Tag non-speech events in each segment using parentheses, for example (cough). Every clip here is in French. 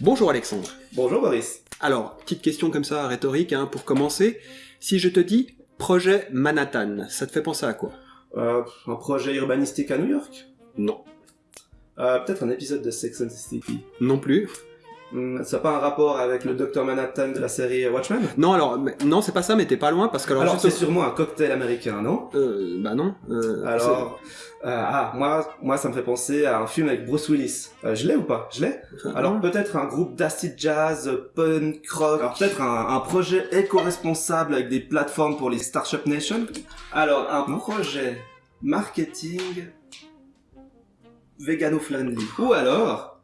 Bonjour Alexandre. Bonjour Boris. Alors, petite question comme ça, rhétorique, hein, pour commencer. Si je te dis projet Manhattan, ça te fait penser à quoi? Euh, Un projet urbanistique à New York? Non. Euh, Peut-être un épisode de Sex and the City Non plus. Hmm, ça n'a pas un rapport avec le Docteur Manhattan de la série Watchmen? Non, alors, mais- non, c'est pas ça, mais t'es pas loin, parce que alors... Alors, c'est sûrement un cocktail américain, non? Euh, bah non. euh, Alors, euh, ah, moi, moi, ça me fait penser à un film avec Bruce Willis. Euh, je l'ai ou pas? Je l'ai? Alors peut-être un groupe d'acid jazz, punk, rock. Alors peut-être un, un projet éco-responsable avec des plateformes pour les Startup Nation? Alors un projet marketing vegano-friendly. Ou alors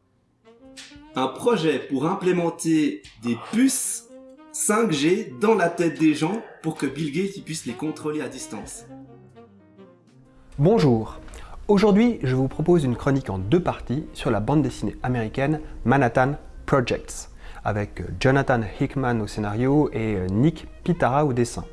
un projet pour implémenter des puces 5G dans la tête des gens pour que Bill Gates puisse les contrôler à distance. Bonjour. Aujourd'hui, je vous propose une chronique en deux parties sur la bande dessinée américaine Manhattan Projects, avec Jonathan Hickman au scénario et Nick Pitara au dessin.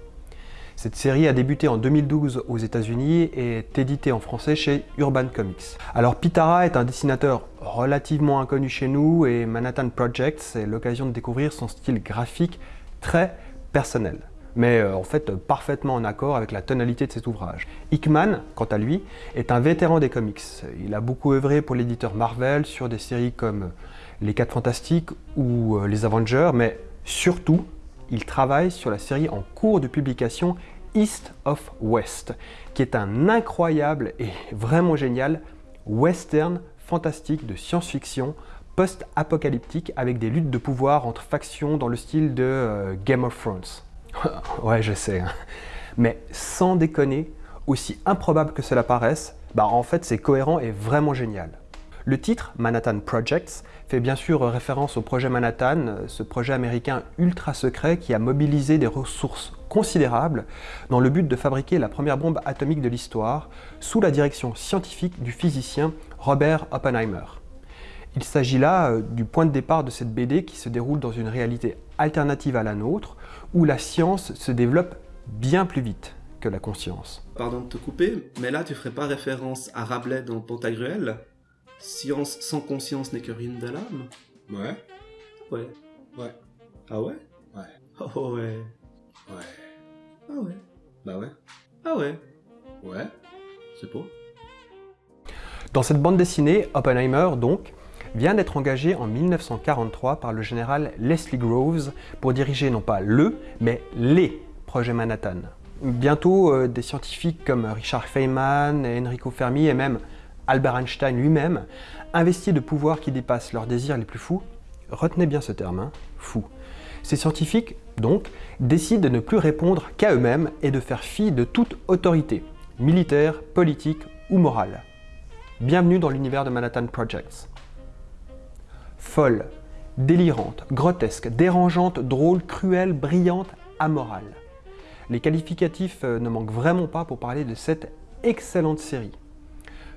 Cette série a débuté en 2012 aux États-Unis et est éditée en français chez Urban Comics. Alors Pitara est un dessinateur relativement inconnu chez nous et Manhattan Projects est l'occasion de découvrir son style graphique très personnel, mais euh, en fait euh, parfaitement en accord avec la tonalité de cet ouvrage. Hickman, quant à lui, est un vétéran des comics. Il a beaucoup œuvré pour l'éditeur Marvel sur des séries comme Les 4 Fantastiques ou euh, Les Avengers, mais surtout, il travaille sur la série en cours de publication East of West, qui est un incroyable et vraiment génial western fantastique de science-fiction post-apocalyptique avec des luttes de pouvoir entre factions dans le style de euh, Game of Thrones. (laughs) ouais, je sais. hein. Mais sans déconner, aussi improbable que cela paraisse, bah en fait c'est cohérent et vraiment génial. Le titre, Manhattan Projects, fait bien sûr référence au projet Manhattan, ce projet américain ultra secret qui a mobilisé des ressources considérables dans le but de fabriquer la première bombe atomique de l'histoire, sous la direction scientifique du physicien Robert Oppenheimer. Il s'agit là euh, du point de départ de cette BD qui se déroule dans une réalité alternative à la nôtre, où la science se développe bien plus vite que la conscience. Pardon de te couper, mais là tu ferais pas référence à Rabelais dans Pantagruel? Science sans conscience n'est que ruine de l'âme Ouais, Ouais. ouais, Ah ouais? Ouais, Oh ouais. ouais. Ah ouais. Bah ouais, Ah ouais. ouais. C'est pas. Dans cette bande dessinée, Oppenheimer, donc, vient d'être engagé en 1943 par le général Leslie Groves pour diriger non pas le, mais les projets Manhattan. Bientôt, euh, des scientifiques comme Richard Feynman, Enrico Fermi et même Albert Einstein lui-même, investis de pouvoirs qui dépassent leurs désirs les plus fous, retenez bien ce terme, hein, fou. Ces scientifiques, donc, décident de ne plus répondre qu'à eux-mêmes et de faire fi de toute autorité, militaire, politique ou morale. Bienvenue dans l'univers de Manhattan Projects. Folle, délirante, grotesque, dérangeante, drôle, cruelle, brillante, amorale. Les qualificatifs euh, ne manquent vraiment pas pour parler de cette excellente série.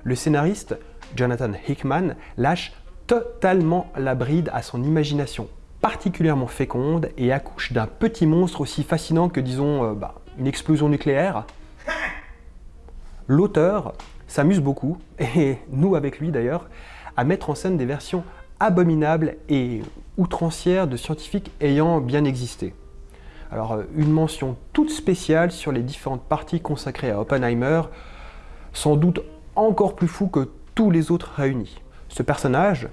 Le scénariste, Jonathan Hickman, lâche totalement la bride à son imagination particulièrement féconde et accouche d'un petit monstre aussi fascinant que, disons, euh, bah, une explosion nucléaire. L'auteur s'amuse beaucoup, (laughs) et nous avec lui d'ailleurs, à mettre en scène des versions abominables et outrancières de scientifiques ayant bien existé. Alors, euh, une mention toute spéciale sur les différentes parties consacrées à Oppenheimer, sans doute encore plus fou que tous les autres réunis. Ce personnage,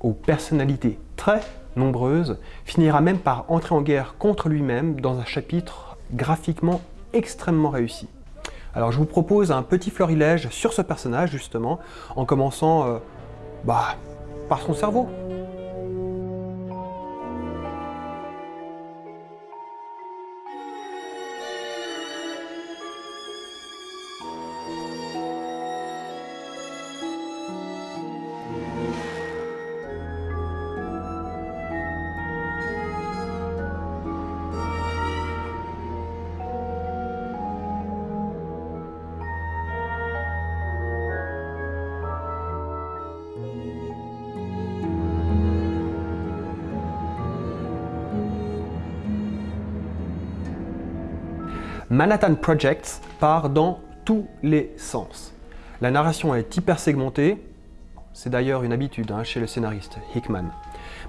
aux personnalités très nombreuses, finira même par entrer en guerre contre lui-même dans un chapitre graphiquement extrêmement réussi. Alors je vous propose un petit florilège sur ce personnage justement, en commençant euh, bah, par son cerveau. Manhattan Projects part dans tous les sens. La narration est hyper segmentée, C'est d'ailleurs une habitude hein, chez le scénariste Hickman.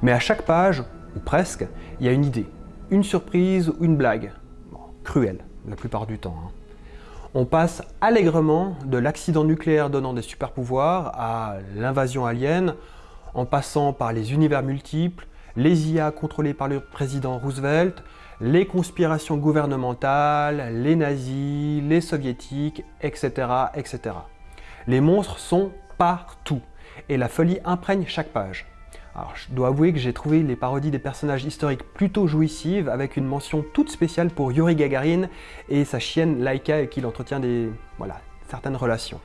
Mais à chaque page, ou presque, il y a une idée, une surprise ou une blague. cruelle, la plupart du temps. Hein. On passe allègrement de l'accident nucléaire donnant des super pouvoirs à l'invasion alien, en passant par les univers multiples, les IA contrôlés par le président Roosevelt, les conspirations gouvernementales, les nazis, les soviétiques, etc. etc. Les monstres sont partout et la folie imprègne chaque page. Alors, je dois avouer que j'ai trouvé les parodies des personnages historiques plutôt jouissives, avec une mention toute spéciale pour Yuri Gagarin et sa chienne Laika, avec qui il entretient des, voilà, certaines relations.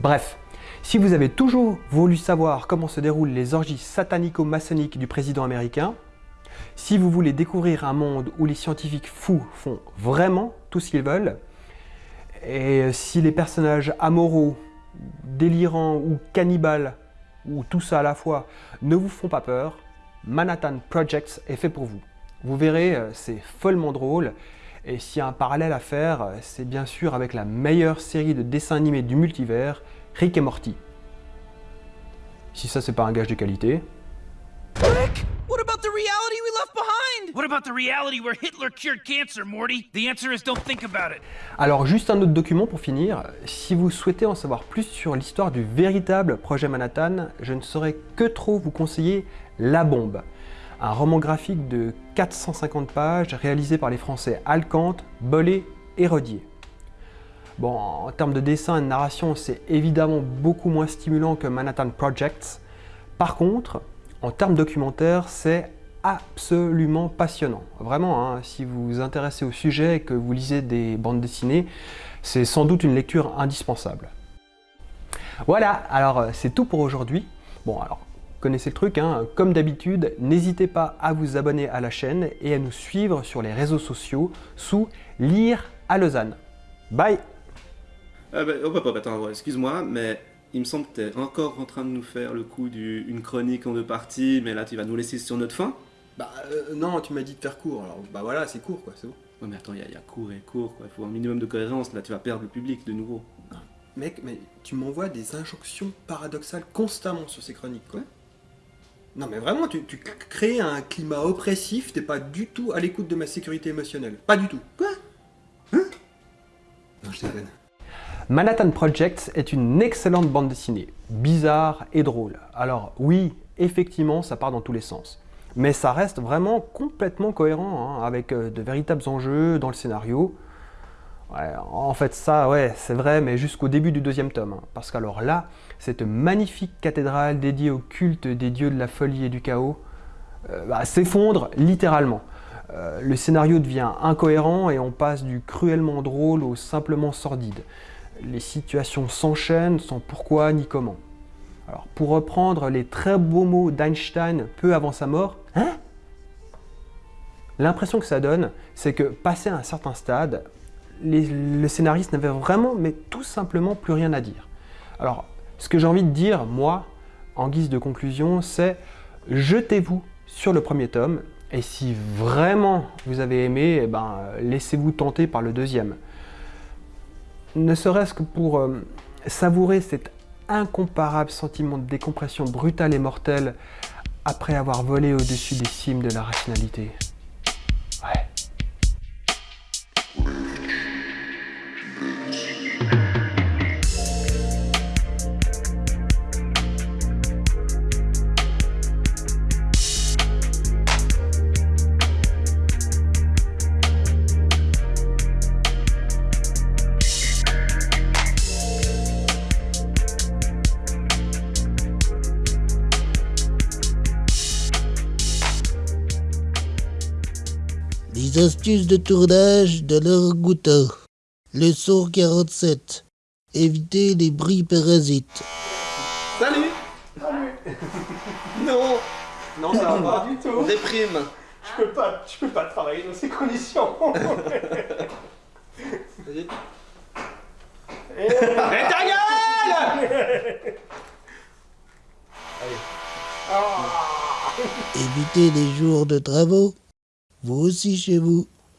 Bref, si vous avez toujours voulu savoir comment se déroulent les orgies satanico-maçonniques du président américain, si vous voulez découvrir un monde où les scientifiques fous font vraiment tout ce qu'ils veulent, et si les personnages amoraux, délirants ou cannibales, ou tout ça à la fois, ne vous font pas peur, Manhattan Projects est fait pour vous. Vous verrez, euh, c'est follement drôle, et s'il y a un parallèle à faire, c'est bien sûr avec la meilleure série de dessins animés du multivers, Rick et Morty. Si ça c'est pas un gage de qualité. Alors juste un autre document pour finir. Si vous souhaitez en savoir plus sur l'histoire du véritable projet Manhattan, je ne saurais que trop vous conseiller La Bombe, un roman graphique de 450 pages réalisé par les Français Alcante, Bollet et Rodier. Bon, en termes de dessin et de narration, c'est évidemment beaucoup moins stimulant que Manhattan Projects. Par contre, en termes documentaires, c'est absolument passionnant. Vraiment, hein, si vous vous intéressez au sujet et que vous lisez des bandes dessinées, c'est sans doute une lecture indispensable. Voilà, alors euh, c'est tout pour aujourd'hui. Bon, alors, connaissez le truc, hein, comme d'habitude, n'hésitez pas à vous abonner à la chaîne et à nous suivre sur les réseaux sociaux sous Lire à Lausanne. Bye ah bah, oh, bah, bah, attends, excuse-moi, mais il me semble que tu es encore en train de nous faire le coup d'une chronique en deux parties, mais là tu vas nous laisser sur notre fin Bah euh, non, tu m'as dit de faire court, alors bah voilà, c'est court quoi, c'est bon. Ouais mais attends, il y, a court et court quoi, il faut un minimum de cohérence, là tu vas perdre le public de nouveau. Mec, mais tu m'envoies des injonctions paradoxales constamment sur ces chroniques quoi. Non mais vraiment, tu, tu crées un climat oppressif, t'es pas du tout à l'écoute de ma sécurité émotionnelle. Pas du tout. Quoi? Hein? Non, je déconne. Manhattan Projects est une excellente bande dessinée, bizarre et drôle. Alors oui, effectivement, ça part dans tous les sens. Mais ça reste vraiment complètement cohérent, hein, avec euh, de véritables enjeux dans le scénario. en fait, ça, ouais, c'est vrai, mais jusqu'au début du deuxième tome. Hein. parce qu'alors là, cette magnifique cathédrale dédiée au culte des dieux de la folie et du chaos euh, bah, s'effondre littéralement. Euh, le scénario devient incohérent et on passe du cruellement drôle au simplement sordide les situations s'enchaînent sans pourquoi ni comment. Alors, pour reprendre les très beaux mots d'Einstein peu avant sa mort, hein L'impression que ça donne, c'est que passé un certain stade, le scénariste n'avait vraiment, mais tout simplement plus rien à dire. Alors, ce que j'ai envie de dire, moi, en guise de conclusion, c'est jetez-vous sur le premier tome, et si vraiment vous avez aimé, eh ben, laissez-vous tenter par le deuxième ne serait-ce que pour euh, savourer cet incomparable sentiment de décompression brutale et mortelle après avoir volé au-dessus des cimes de la rationalité. Astuces de tournage de leur goutte. Leçon 47. Éviter les bris parasites. Salut Salut Non Non, ça va pas du (laughs) tout. Déprime Je peux pas, je peux pas travailler dans ces conditions. Vas-y. Et... Mais ta gueule Allez. Ah. Éviter les jours de travaux. Vous aussi chez vous.